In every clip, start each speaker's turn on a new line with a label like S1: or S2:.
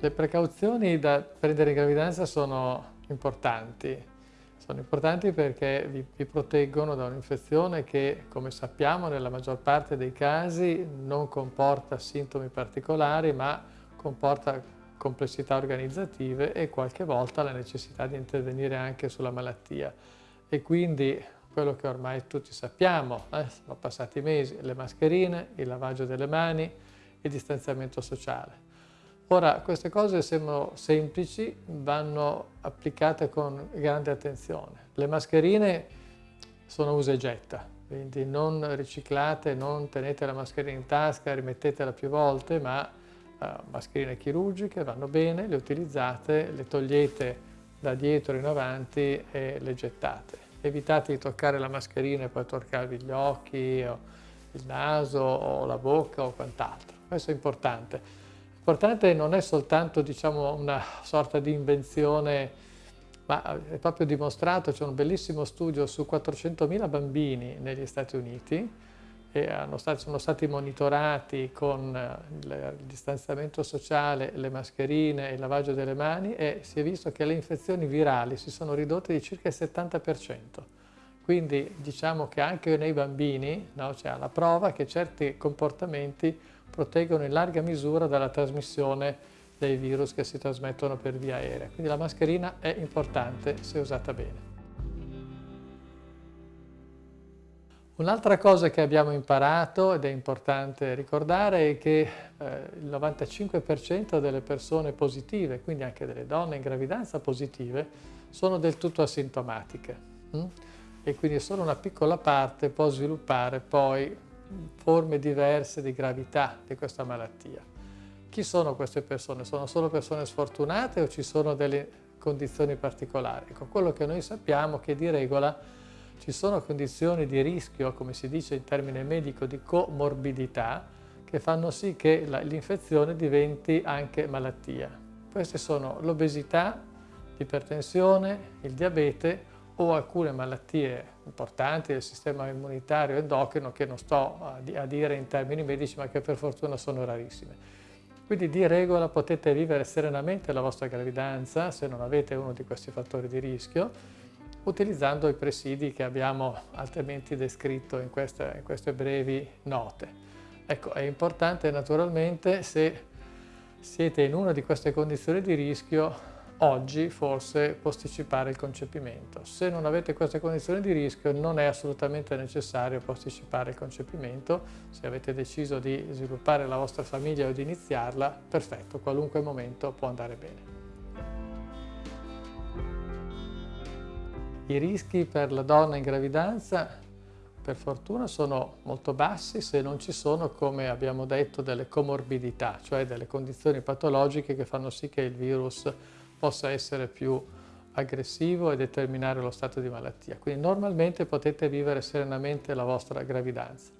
S1: Le precauzioni da prendere in gravidanza sono importanti. Sono importanti perché vi, vi proteggono da un'infezione che, come sappiamo, nella maggior parte dei casi non comporta sintomi particolari, ma comporta complessità organizzative e qualche volta la necessità di intervenire anche sulla malattia. E quindi quello che ormai tutti sappiamo, eh, sono passati mesi, le mascherine, il lavaggio delle mani, il distanziamento sociale. Ora, queste cose sembrano semplici, vanno applicate con grande attenzione. Le mascherine sono usa e getta, quindi non riciclate, non tenete la mascherina in tasca, rimettetela più volte, ma uh, mascherine chirurgiche vanno bene, le utilizzate, le togliete da dietro in avanti e le gettate. Evitate di toccare la mascherina e poi toccarvi gli occhi, il naso, o la bocca o quant'altro. Questo è importante. L'importante non è soltanto diciamo, una sorta di invenzione, ma è proprio dimostrato, c'è un bellissimo studio su 400.000 bambini negli Stati Uniti stati, sono stati monitorati con eh, il distanziamento sociale, le mascherine, il lavaggio delle mani e si è visto che le infezioni virali si sono ridotte di circa il 70%. Quindi diciamo che anche nei bambini no, c'è la prova che certi comportamenti proteggono in larga misura dalla trasmissione dei virus che si trasmettono per via aerea. Quindi la mascherina è importante se usata bene. Un'altra cosa che abbiamo imparato ed è importante ricordare è che eh, il 95% delle persone positive, quindi anche delle donne in gravidanza positive, sono del tutto asintomatiche hm? e quindi solo una piccola parte può sviluppare poi forme diverse di gravità di questa malattia. Chi sono queste persone? Sono solo persone sfortunate o ci sono delle condizioni particolari? Ecco, quello che noi sappiamo è che di regola ci sono condizioni di rischio, come si dice in termine medico, di comorbidità, che fanno sì che l'infezione diventi anche malattia. Queste sono l'obesità, l'ipertensione, il diabete o alcune malattie importanti del sistema immunitario endocrino che non sto a, dire in termini medici ma che per fortuna sono rarissime. Quindi di regola potete vivere serenamente la vostra gravidanza se non avete uno di questi fattori di rischio utilizzando i presidi che abbiamo altrimenti descritto in queste, in queste brevi note. Ecco, è importante naturalmente se siete in una di queste condizioni di rischio oggi forse posticipare il concepimento. Se non avete queste condizioni di rischio non è assolutamente necessario posticipare il concepimento, se avete deciso di sviluppare la vostra famiglia o di iniziarla, perfetto, qualunque momento può andare bene. I rischi per la donna in gravidanza per fortuna sono molto bassi se non ci sono, come abbiamo detto, delle comorbidità, cioè delle condizioni patologiche che fanno sì che il virus possa essere più aggressivo e determinare lo stato di malattia. Quindi normalmente potete vivere serenamente la vostra gravidanza.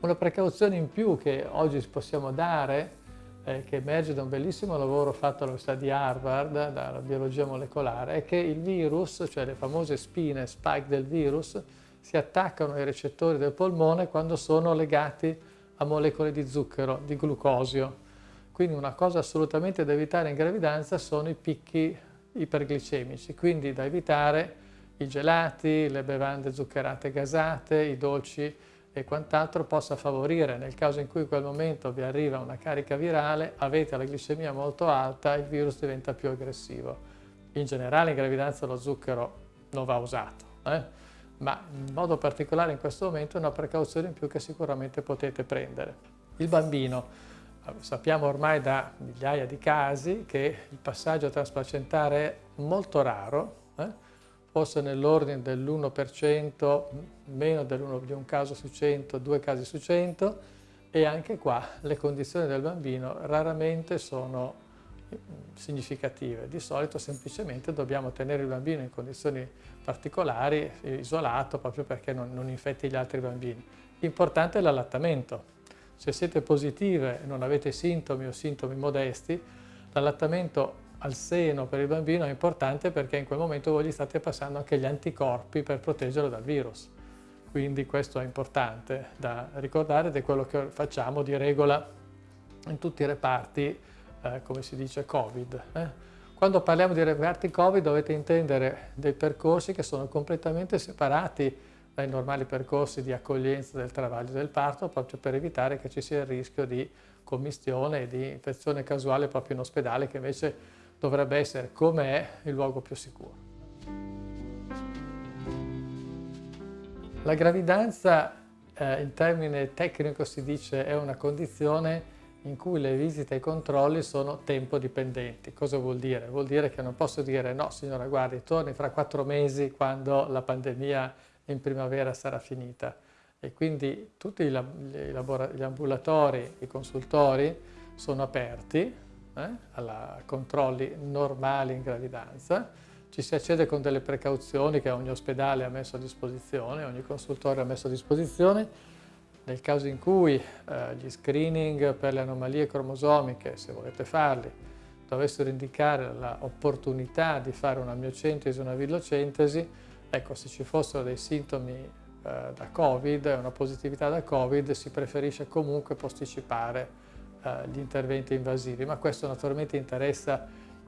S1: Una precauzione in più che oggi possiamo dare, eh, che emerge da un bellissimo lavoro fatto all'Università di Harvard, dalla biologia molecolare, è che il virus, cioè le famose spine spike del virus, si attaccano ai recettori del polmone quando sono legati a molecole di zucchero, di glucosio. Quindi una cosa assolutamente da evitare in gravidanza sono i picchi iperglicemici, quindi da evitare i gelati, le bevande zuccherate gasate, i dolci e quant'altro possa favorire, nel caso in cui in quel momento vi arriva una carica virale, avete la glicemia molto alta, il virus diventa più aggressivo. In generale in gravidanza lo zucchero non va usato, eh? ma in modo particolare in questo momento è una precauzione in più che sicuramente potete prendere. Il bambino Sappiamo ormai da migliaia di casi che il passaggio trasplacentare è molto raro, eh? forse nell'ordine dell'1%, meno di un caso su 100, due casi su 100 e anche qua le condizioni del bambino raramente sono mm, significative. Di solito semplicemente dobbiamo tenere il bambino in condizioni particolari, isolato, proprio perché non, non infetti gli altri bambini. Importante è l'allattamento. Se siete positive e non avete sintomi o sintomi modesti, l'allattamento al seno per il bambino è importante perché in quel momento voi gli state passando anche gli anticorpi per proteggerlo dal virus. Quindi questo è importante da ricordare ed è quello che facciamo di regola in tutti i reparti eh, come si dice, Covid. Eh? Quando parliamo di reparti Covid dovete intendere dei percorsi che sono completamente separati dai normali percorsi di accoglienza del travaglio del parto proprio per evitare che ci sia il rischio di commistione e di infezione casuale proprio in ospedale che invece dovrebbe essere, come è, il luogo più sicuro. La gravidanza eh, in termine tecnico si dice è una condizione in cui le visite e i controlli sono tempo dipendenti. Cosa vuol dire? Vuol dire che non posso dire no signora guardi torni fra quattro mesi quando la pandemia in primavera sarà finita. E quindi tutti gli, ambulatori, i consultori sono aperti eh, a controlli normali in gravidanza, ci si accede con delle precauzioni che ogni ospedale ha messo a disposizione, ogni consultore ha messo a disposizione. Nel caso in cui eh, gli screening per le anomalie cromosomiche, se volete farli, dovessero indicare l'opportunità di fare una miocentesi o una villocentesi, ecco, se ci fossero dei sintomi eh, da Covid, una positività da Covid, si preferisce comunque posticipare eh, gli interventi invasivi, ma questo naturalmente interessa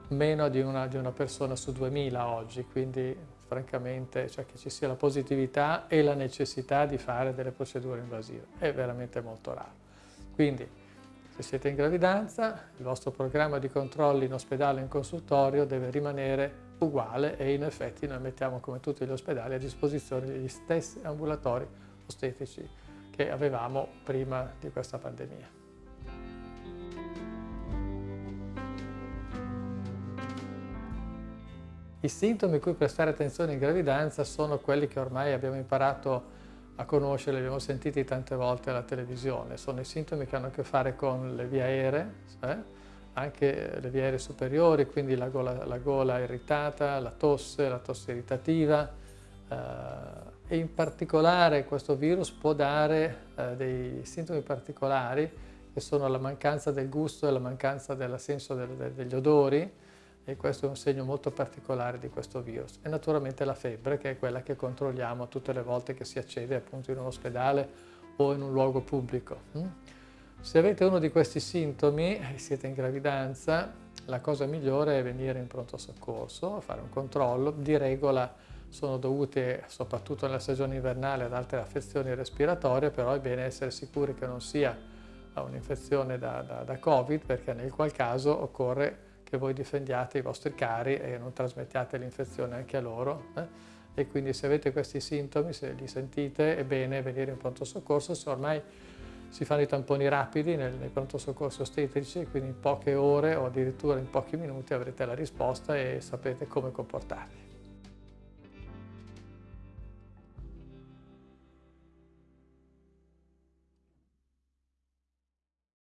S1: meno di una, di una persona su 2000 oggi, quindi francamente, cioè che ci sia la positività e la necessità di fare delle procedure invasive. È veramente molto raro. Quindi, se siete in gravidanza, il vostro programma di controlli in ospedale e in consultorio deve rimanere uguale e in effetti noi mettiamo come tutti gli ospedali a disposizione gli stessi ambulatori ostetici che avevamo prima di questa pandemia. I sintomi cui prestare attenzione in gravidanza sono quelli che ormai abbiamo imparato a conoscere, li abbiamo sentiti tante volte alla televisione. Sono i sintomi che hanno a che fare con le vie aeree, eh? Anche le vie aeree superiori, quindi la gola, la gola irritata, la tosse, la tosse irritativa eh, e in particolare questo virus può dare eh, dei sintomi particolari che sono la mancanza del gusto e la mancanza del senso del, degli odori, e questo è un segno molto particolare di questo virus. E naturalmente la febbre, che è quella che controlliamo tutte le volte che si accede appunto in un ospedale o in un luogo pubblico. Mm? Se avete uno di questi sintomi e siete in gravidanza, la cosa migliore è venire in pronto soccorso, fare un controllo. Di regola sono dovute, soprattutto nella stagione invernale, ad altre affezioni respiratorie, però è bene essere sicuri che non sia un'infezione da, da, da Covid, perché nel qual caso occorre che voi difendiate i vostri cari e non trasmettiate l'infezione anche a loro. Eh? E quindi se avete questi sintomi, se li sentite, è bene venire in pronto soccorso, se ormai si fanno i tamponi rapidi nei, nei pronto soccorso ostetrici, quindi in poche ore o addirittura in pochi minuti avrete la risposta e sapete come comportarvi.